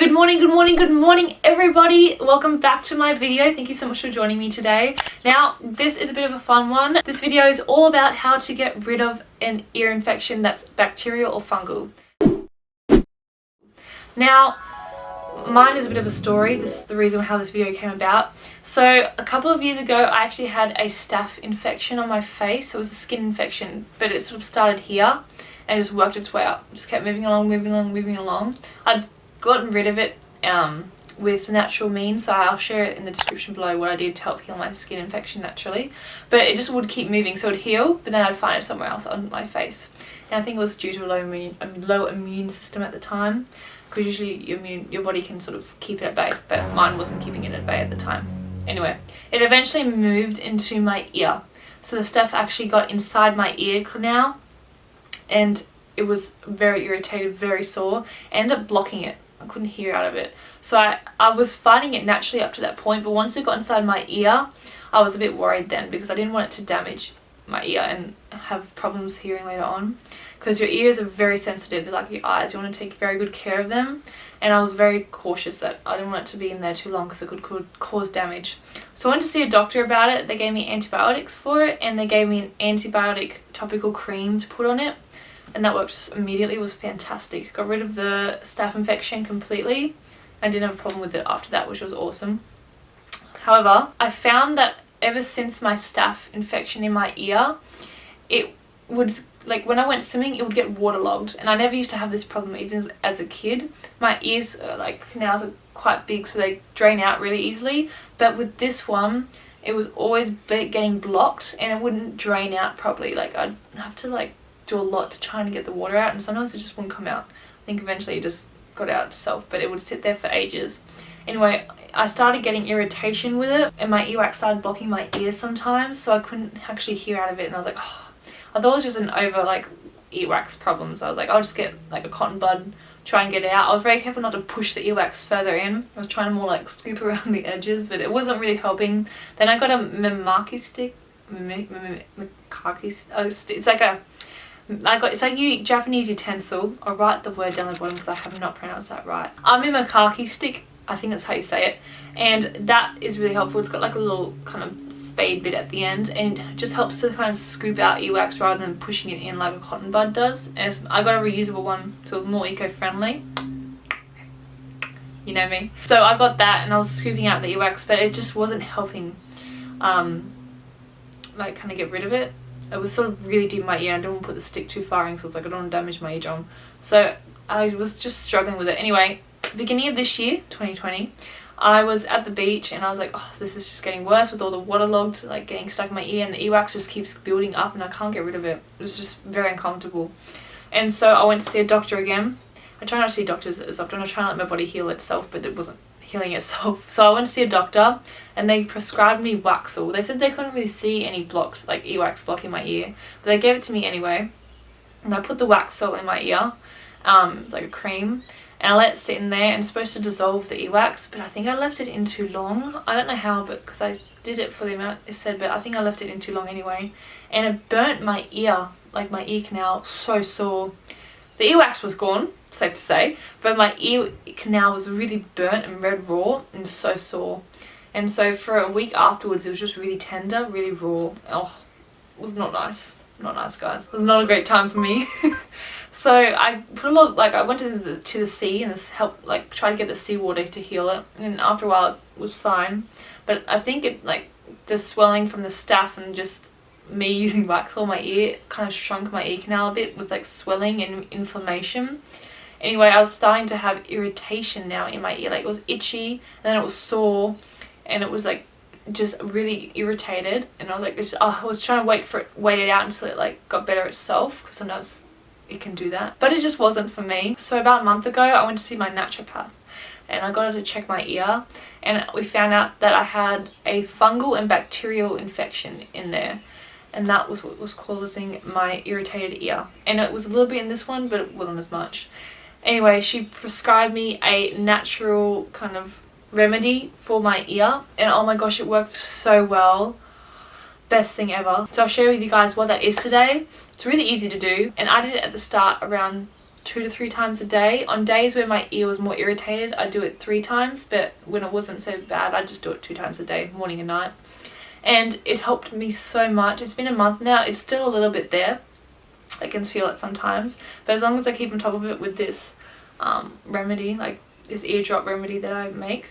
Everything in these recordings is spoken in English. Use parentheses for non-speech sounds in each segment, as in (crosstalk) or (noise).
Good morning, good morning, good morning everybody. Welcome back to my video. Thank you so much for joining me today. Now, this is a bit of a fun one. This video is all about how to get rid of an ear infection that's bacterial or fungal. Now, mine is a bit of a story. This is the reason how this video came about. So a couple of years ago, I actually had a staph infection on my face. It was a skin infection, but it sort of started here and just worked its way up. Just kept moving along, moving along, moving along. I'd gotten rid of it um, with natural means so I'll share it in the description below what I did to help heal my skin infection naturally. But it just would keep moving so it would heal but then I'd find it somewhere else on my face. And I think it was due to a low immune, low immune system at the time because usually your, immune, your body can sort of keep it at bay but mine wasn't keeping it at bay at the time. Anyway it eventually moved into my ear. So the stuff actually got inside my ear canal and it was very irritated very sore ended up blocking it I couldn't hear out of it. So I, I was fighting it naturally up to that point, but once it got inside my ear, I was a bit worried then because I didn't want it to damage my ear and have problems hearing later on. Because your ears are very sensitive, they're like your eyes, you want to take very good care of them. And I was very cautious that I didn't want it to be in there too long because it could, could cause damage. So I went to see a doctor about it, they gave me antibiotics for it and they gave me an antibiotic topical cream to put on it and that worked immediately it was fantastic. Got rid of the staph infection completely and didn't have a problem with it after that which was awesome. However I found that ever since my staph infection in my ear it would like when I went swimming it would get waterlogged and I never used to have this problem even as, as a kid. My ears are, like canals are quite big so they drain out really easily but with this one it was always getting blocked and it wouldn't drain out properly. Like I'd have to like do a lot to try and get the water out and sometimes it just wouldn't come out. I think eventually it just got out itself but it would sit there for ages. Anyway, I started getting irritation with it and my earwax started blocking my ears sometimes so I couldn't actually hear out of it and I was like, oh. I thought it was just an over like earwax problem so I was like, I'll just get like a cotton bud, try and get it out. I was very careful not to push the earwax further in. I was trying to more like scoop (laughs) around the edges but it wasn't really helping. Then I got a Memaki stick, Memaki, oh, it's like a I got it's like you Japanese utensil. I'll write the word down the bottom because I have not pronounced that right. I'm in Makaki stick. I think that's how you say it. And that is really helpful. It's got like a little kind of spade bit at the end and just helps to kind of scoop out earwax rather than pushing it in like a cotton bud does. And I got a reusable one so it's more eco-friendly. You know me. So I got that and I was scooping out the earwax but it just wasn't helping um, like kind of get rid of it it was sort of really deep in my ear. I didn't want to put the stick too far in because I was like, I don't want to damage my eardrum. So I was just struggling with it. Anyway, beginning of this year, 2020, I was at the beach and I was like, oh, this is just getting worse with all the waterlogged, like getting stuck in my ear and the earwax just keeps building up and I can't get rid of it. It was just very uncomfortable. And so I went to see a doctor again. I try not to see doctors as often. I try to let my body heal itself, but it wasn't healing itself. (laughs) So I went to see a doctor and they prescribed me Waxsol. They said they couldn't really see any blocks, like earwax blocking my ear, but they gave it to me anyway. And I put the Waxsol in my ear, um, like a cream, and I let it sit in there and it's supposed to dissolve the earwax, but I think I left it in too long. I don't know how, but because I did it for the amount it said, but I think I left it in too long anyway. And it burnt my ear, like my ear canal, so sore. The earwax was gone, safe to say, but my ear canal was really burnt and red raw and so sore. And so for a week afterwards it was just really tender, really raw. Oh, it was not nice. Not nice guys. It was not a great time for me. (laughs) so I put a lot, like I went to the, to the sea and this helped like try to get the seawater to heal it. And after a while it was fine. But I think it like the swelling from the staph and just me (laughs) using wax on my ear kind of shrunk my ear canal a bit with like swelling and inflammation Anyway, I was starting to have irritation now in my ear. Like it was itchy, and then it was sore, and it was like just really irritated. And I was like, just, oh, I was trying to wait for it, wait it out until it like got better itself, because sometimes it can do that. But it just wasn't for me. So about a month ago, I went to see my naturopath and I got her to check my ear and we found out that I had a fungal and bacterial infection in there and that was what was causing my irritated ear and it was a little bit in this one but it wasn't as much Anyway, she prescribed me a natural kind of remedy for my ear and oh my gosh it worked so well best thing ever so i'll share with you guys what that is today it's really easy to do and i did it at the start around two to three times a day. On days where my ear was more irritated, I do it three times, but when it wasn't so bad, I just do it two times a day, morning and night. And it helped me so much. It's been a month now. It's still a little bit there. I can feel it sometimes. But as long as I keep on top of it with this um, remedy, like this eardrop remedy that I make,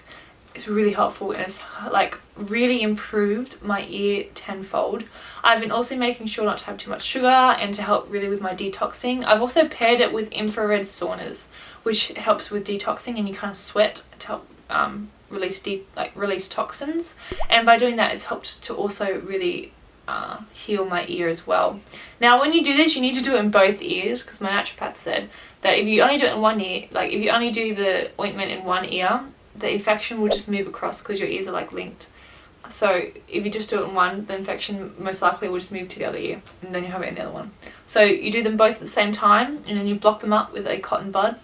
it's really helpful and it's like really improved my ear tenfold. I've been also making sure not to have too much sugar and to help really with my detoxing. I've also paired it with infrared saunas which helps with detoxing and you kind of sweat to help um, release like release toxins and by doing that it's helped to also really uh, heal my ear as well. Now when you do this you need to do it in both ears because my naturopath said that if you only do it in one ear, like if you only do the ointment in one ear the infection will just move across because your ears are like linked. So if you just do it in one, the infection most likely will just move to the other ear and then you have it in the other one. So you do them both at the same time and then you block them up with a cotton bud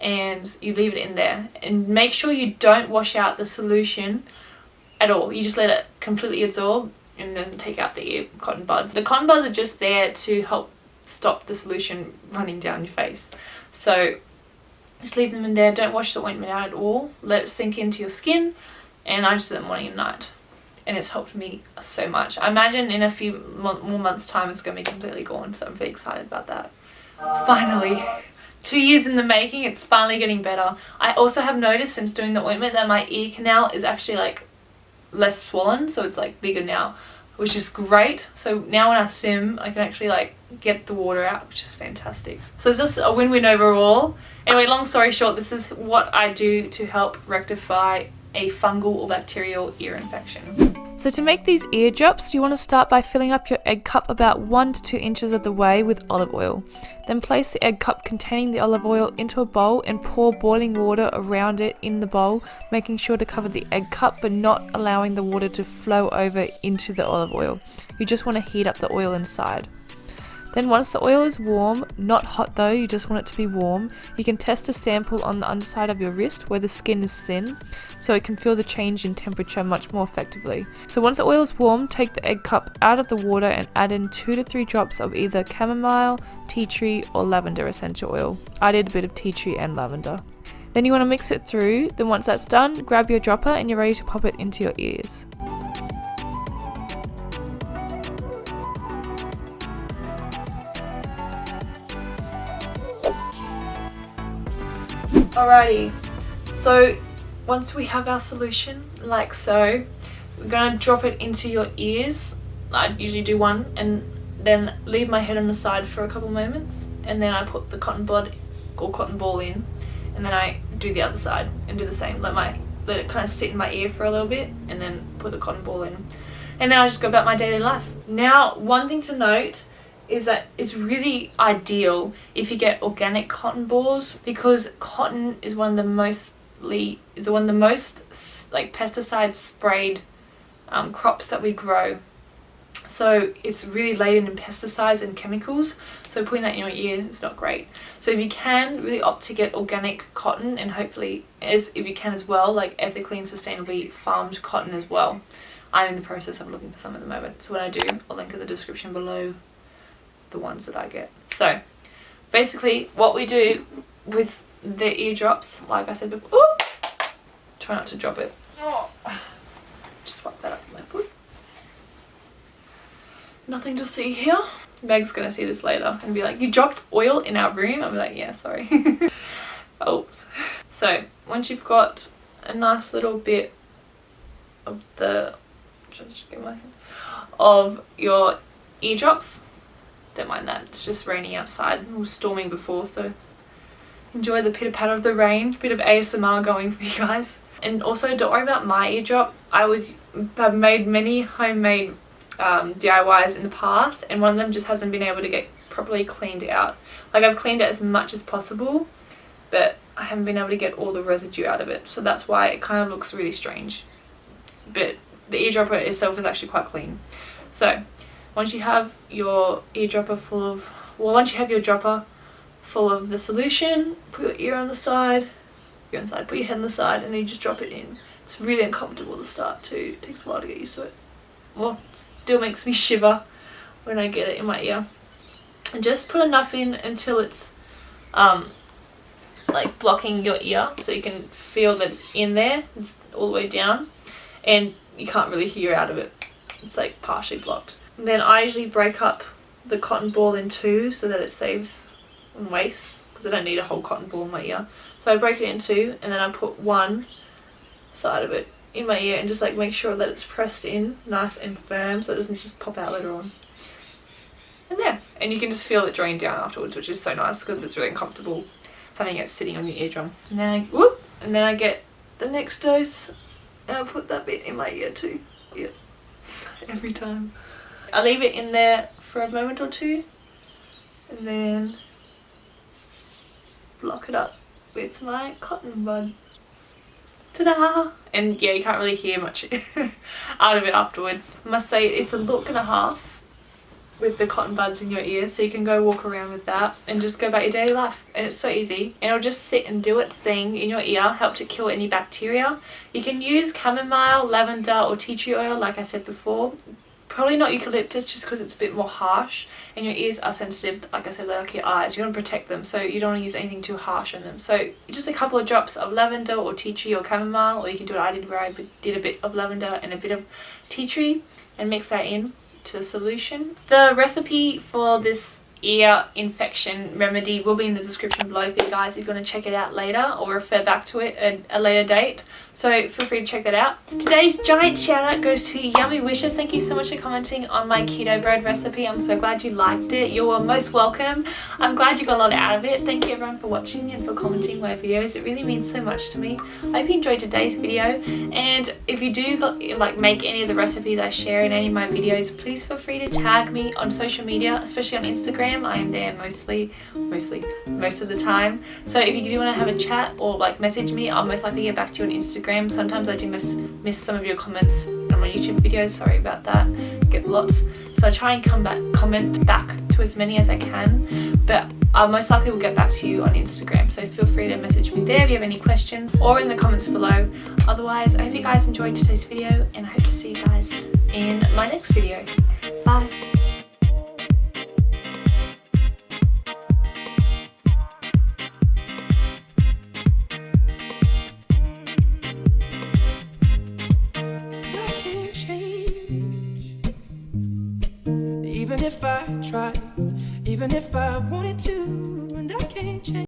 and you leave it in there. And make sure you don't wash out the solution at all. You just let it completely absorb and then take out the ear cotton buds. The cotton buds are just there to help stop the solution running down your face. So just leave them in there. Don't wash the ointment out at all. Let it sink into your skin. And I just do it morning and night. And it's helped me so much. I imagine in a few more months time it's going to be completely gone. So I'm very excited about that. Finally. (laughs) Two years in the making, it's finally getting better. I also have noticed since doing the ointment that my ear canal is actually like less swollen. So it's like bigger now which is great. So now when I swim, I can actually like get the water out, which is fantastic. So it's just a win-win overall. Anyway, long story short, this is what I do to help rectify a fungal or bacterial ear infection. So to make these ear drops, you want to start by filling up your egg cup about 1 to 2 inches of the way with olive oil. Then place the egg cup containing the olive oil into a bowl and pour boiling water around it in the bowl, making sure to cover the egg cup but not allowing the water to flow over into the olive oil. You just want to heat up the oil inside. Then once the oil is warm, not hot though, you just want it to be warm, you can test a sample on the underside of your wrist where the skin is thin, so it can feel the change in temperature much more effectively. So once the oil is warm, take the egg cup out of the water and add in 2 to 3 drops of either chamomile, tea tree or lavender essential oil. I did a bit of tea tree and lavender. Then you want to mix it through, then once that's done, grab your dropper and you're ready to pop it into your ears. Alrighty, so once we have our solution, like so, we're to drop it into your ears. I usually do one and then leave my head on the side for a couple moments and then I put the cotton bud or cotton ball in and then I do the other side and do the same. Let my let it kind of sit in my ear for a little bit and then put the cotton ball in. And then I just go about my daily life. Now, one thing to note is that it's really ideal if you get organic cotton balls because cotton is one of the mostly is one of the most like pesticide sprayed um, crops that we grow. So it's really laden in pesticides and chemicals. So putting that in your ear is not great. So if you can really opt to get organic cotton and hopefully as if you can as well like ethically and sustainably farmed cotton as well. I'm in the process of looking for some at the moment. So when I do I'll link in the description below the ones that I get. So basically what we do with the eardrops, like I said before, ooh, try not to drop it. Oh, just wipe that up with my foot. Nothing to see here. Meg's gonna see this later and be like, you dropped oil in our room? I'll be like, yeah, sorry. (laughs) Oops. So once you've got a nice little bit of the just get my hand of your eardrops don't mind that. It's just raining outside. It was storming before, so enjoy the pitter patter of the rain. Bit of ASMR going for (laughs) you guys. And also don't worry about my eardrop. I was have made many homemade um, DIYs in the past and one of them just hasn't been able to get properly cleaned out. Like I've cleaned it as much as possible but I haven't been able to get all the residue out of it. So that's why it kind of looks really strange. But the eardropper itself is actually quite clean. So once you have your eardropper full of, well once you have your dropper full of the solution, put your ear on the side, on the put your head on the side and then you just drop it in. It's really uncomfortable to start too, it takes a while to get used to it. Well, it still makes me (laughs) shiver when I get it in my ear. And just put enough in until it's um, like blocking your ear so you can feel that it's in there it's all the way down and you can't really hear out of it it's like partially blocked and then I usually break up the cotton ball in two so that it saves on waste because I don't need a whole cotton ball in my ear so I break it in two and then I put one side of it in my ear and just like make sure that it's pressed in nice and firm so it doesn't just pop out later on and yeah and you can just feel it drain down afterwards which is so nice because it's really uncomfortable having it sitting on your eardrum. And then I whoop, and then I get the next dose and I put that bit in my ear too. Yeah, (laughs) every time. I leave it in there for a moment or two and then block it up with my cotton bud. Ta-da! And yeah, you can't really hear much (laughs) out of it afterwards. I must say it's a look and a half with the cotton buds in your ears so you can go walk around with that and just go about your daily life and it's so easy and it'll just sit and do its thing in your ear help to kill any bacteria you can use chamomile lavender or tea tree oil like i said before probably not eucalyptus just because it's a bit more harsh and your ears are sensitive like i said like your eyes. You want to protect them so you don't want to use anything too harsh on them. So just a couple of drops of lavender or tea tree or chamomile or you can do what i did where i did a bit of lavender and a bit of tea tree and mix that in to the solution. The recipe for this ear infection remedy will be in the description below for you guys if you want to check it out later or refer back to it at a later date. So feel free to check that out. Today's giant shout out goes to yummy wishes. Thank you so much for commenting on my keto bread recipe. I'm so glad you liked it. You're most welcome. I'm glad you got a lot out of it. Thank you everyone for watching and for commenting my videos. It really means so much to me. I hope you enjoyed today's video. And if you do like make any of the recipes i share in any of my videos please feel free to tag me on social media especially on instagram Instagram. I am there mostly, mostly, most of the time. So if you do want to have a chat or like message me, I'll most likely get back to you on Instagram. Sometimes I do miss, miss some of your comments on my YouTube videos. Sorry about that. Get lots. So I try and come back, comment back to as many as I can. But I most likely will get back to you on Instagram. So feel free to message me there if you have any questions or in the comments below. Otherwise, I hope you guys enjoyed today's video and I hope to see you guys in my next video. Bye. Tried, even if I wanted to, and I can't change.